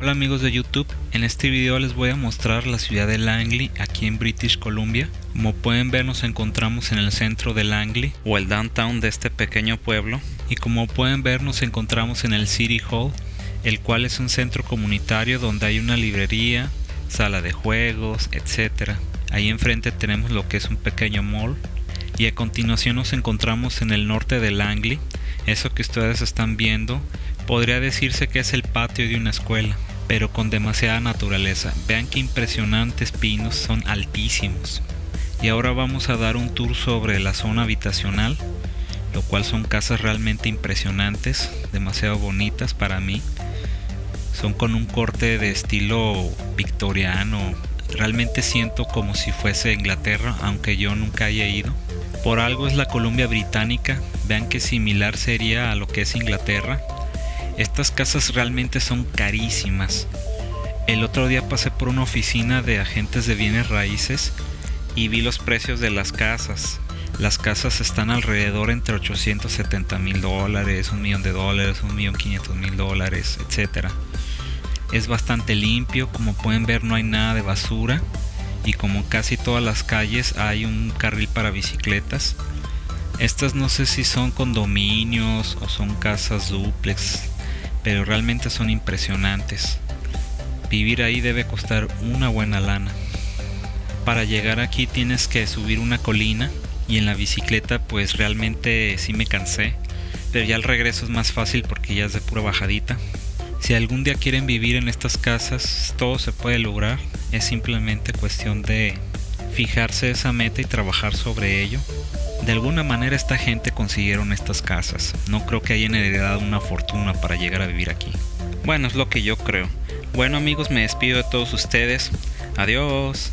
Hola amigos de YouTube, en este video les voy a mostrar la ciudad de Langley aquí en British Columbia. Como pueden ver nos encontramos en el centro de Langley o el downtown de este pequeño pueblo y como pueden ver nos encontramos en el City Hall, el cual es un centro comunitario donde hay una librería, sala de juegos, etc. Ahí enfrente tenemos lo que es un pequeño mall y a continuación nos encontramos en el norte de Langley. Eso que ustedes están viendo podría decirse que es el patio de una escuela, pero con demasiada naturaleza. Vean qué impresionantes pinos, son altísimos. Y ahora vamos a dar un tour sobre la zona habitacional, lo cual son casas realmente impresionantes, demasiado bonitas para mí. Son con un corte de estilo victoriano. Realmente siento como si fuese Inglaterra, aunque yo nunca haya ido. Por algo es la Columbia Británica, vean que similar sería a lo que es Inglaterra, estas casas realmente son carísimas. El otro día pasé por una oficina de agentes de bienes raíces y vi los precios de las casas. Las casas están alrededor entre 870 mil dólares, un millón de dólares, un millón 500 mil dólares, etc. Es bastante limpio, como pueden ver no hay nada de basura y como casi todas las calles hay un carril para bicicletas. Estas no sé si son condominios o son casas duplex, pero realmente son impresionantes. Vivir ahí debe costar una buena lana. Para llegar aquí tienes que subir una colina y en la bicicleta pues realmente sí me cansé, pero ya el regreso es más fácil porque ya es de pura bajadita. Si algún día quieren vivir en estas casas, todo se puede lograr, es simplemente cuestión de fijarse esa meta y trabajar sobre ello de alguna manera esta gente consiguieron estas casas. No creo que hayan heredado una fortuna para llegar a vivir aquí. Bueno, es lo que yo creo. Bueno amigos, me despido de todos ustedes. Adiós.